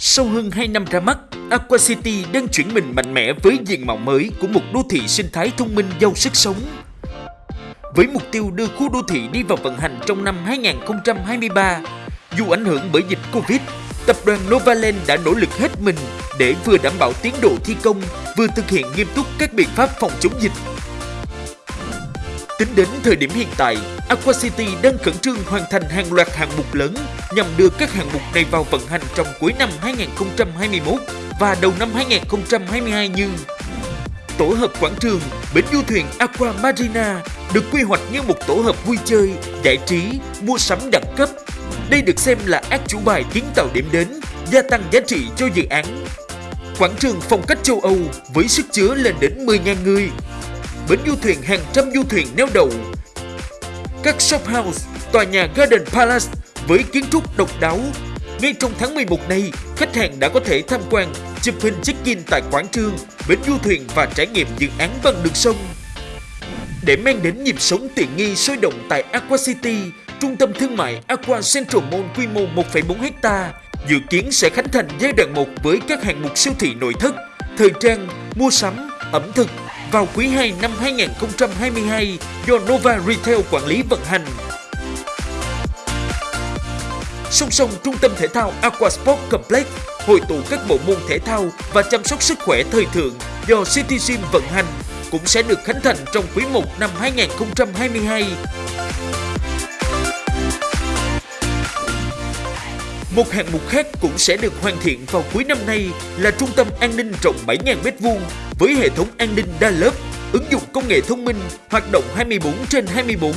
Sau hơn 2 năm ra mắt, Aqua City đang chuyển mình mạnh mẽ với diện mạo mới của một đô thị sinh thái thông minh giàu sức sống. Với mục tiêu đưa khu đô thị đi vào vận hành trong năm 2023, dù ảnh hưởng bởi dịch Covid, tập đoàn Novaland đã nỗ lực hết mình để vừa đảm bảo tiến độ thi công, vừa thực hiện nghiêm túc các biện pháp phòng chống dịch Tính đến thời điểm hiện tại, Aqua City đang khẩn trương hoàn thành hàng loạt hạng mục lớn nhằm đưa các hạng mục này vào vận hành trong cuối năm 2021 và đầu năm 2022 như Tổ hợp quảng trường, bến du thuyền Aqua Marina được quy hoạch như một tổ hợp vui chơi, giải trí, mua sắm đẳng cấp. Đây được xem là ác chủ bài kiến tạo điểm đến, gia tăng giá trị cho dự án. Quảng trường phong cách châu Âu với sức chứa lên đến 10.000 người bến du thuyền hàng trăm du thuyền neo đậu. Các shop house, tòa nhà Garden Palace với kiến trúc độc đáo. Ngay trong tháng 11 này, khách hàng đã có thể tham quan, chụp hình check-in tại quảng trường, bến du thuyền và trải nghiệm dự án bằng đường sông. Để mang đến nhịp sống tiện nghi sôi động tại Aqua City, trung tâm thương mại Aqua Central Mall quy mô 1,4 ha, dự kiến sẽ khánh thành giai đoạn 1 với các hạng mục siêu thị nội thất, thời trang, mua sắm, ẩm thực, vào quý 2 năm 2022 do Nova Retail quản lý vận hành. Song song, trung tâm thể thao Aquasport Complex hội tụ các bộ môn thể thao và chăm sóc sức khỏe thời thượng do City Gym vận hành cũng sẽ được khánh thành trong quý 1 năm 2022. Một hạng mục khác cũng sẽ được hoàn thiện vào cuối năm nay là trung tâm an ninh rộng 7.000m2 với hệ thống an ninh đa lớp, ứng dụng công nghệ thông minh, hoạt động 24 trên 24.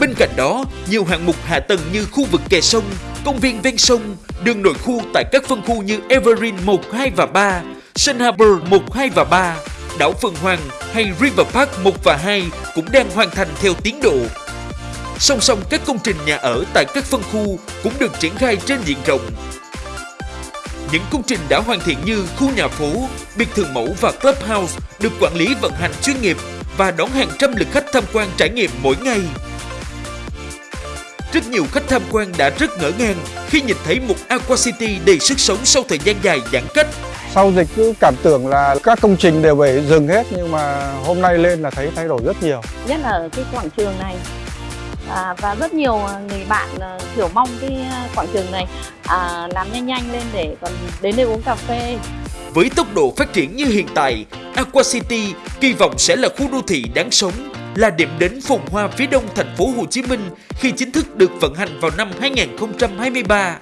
Bên cạnh đó, nhiều hạng mục hạ tầng như khu vực kè sông, công viên ven sông, đường nội khu tại các phân khu như Evergreen 1, 2 và 3, Sun Harbor 1, 2 và 3, đảo Phượng Hoàng hay River Park 1 và 2 cũng đang hoàn thành theo tiến độ Song song các công trình nhà ở tại các phân khu cũng được triển khai trên diện rộng. Những công trình đã hoàn thiện như khu nhà phố, biệt thự mẫu và clubhouse được quản lý vận hành chuyên nghiệp và đón hàng trăm lượt khách tham quan trải nghiệm mỗi ngày. Rất nhiều khách tham quan đã rất ngỡ ngàng khi nhìn thấy một Aqua City đầy sức sống sau thời gian dài giãn cách. Sau dịch cứ cảm tưởng là các công trình đều phải dừng hết nhưng mà hôm nay lên là thấy thay đổi rất nhiều. Nhất là ở cái quảng trường này à, và rất nhiều à, người bạn à, kiểu mong cái à, quảng trường này à, làm nhanh nhanh lên để còn đến đây uống cà phê với tốc độ phát triển như hiện tại, Aqua City kỳ vọng sẽ là khu đô thị đáng sống, là điểm đến phồn hoa phía đông thành phố Hồ Chí Minh khi chính thức được vận hành vào năm 2023.